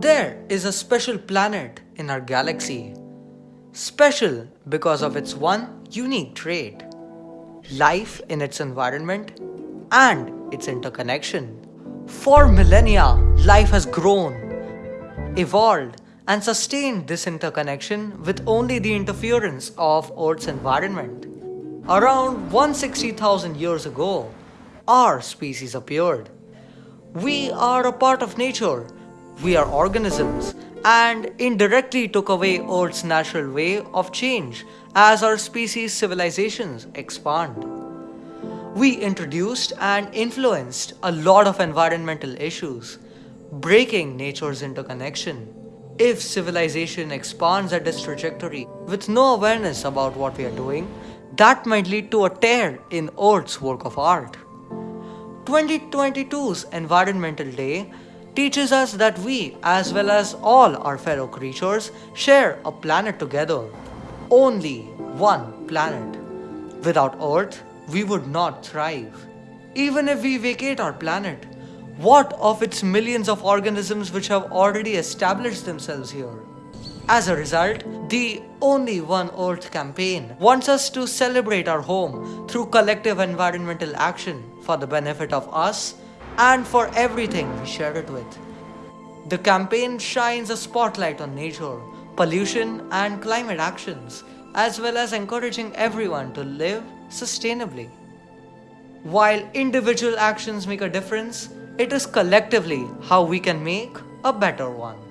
There is a special planet in our galaxy. Special because of its one unique trait life in its environment and its interconnection. For millennia, life has grown, evolved, and sustained this interconnection with only the interference of Earth's environment. Around 160,000 years ago, our species appeared. We are a part of nature we are organisms and indirectly took away Earth's natural way of change as our species' civilizations expand. We introduced and influenced a lot of environmental issues, breaking nature's interconnection. If civilization expands at this trajectory with no awareness about what we are doing, that might lead to a tear in Earth's work of art. 2022's Environmental Day teaches us that we, as well as all our fellow creatures, share a planet together. Only one planet. Without Earth, we would not thrive. Even if we vacate our planet, what of its millions of organisms which have already established themselves here? As a result, the Only One Earth campaign wants us to celebrate our home through collective environmental action for the benefit of us and for everything we share it with. The campaign shines a spotlight on nature, pollution, and climate actions, as well as encouraging everyone to live sustainably. While individual actions make a difference, it is collectively how we can make a better one.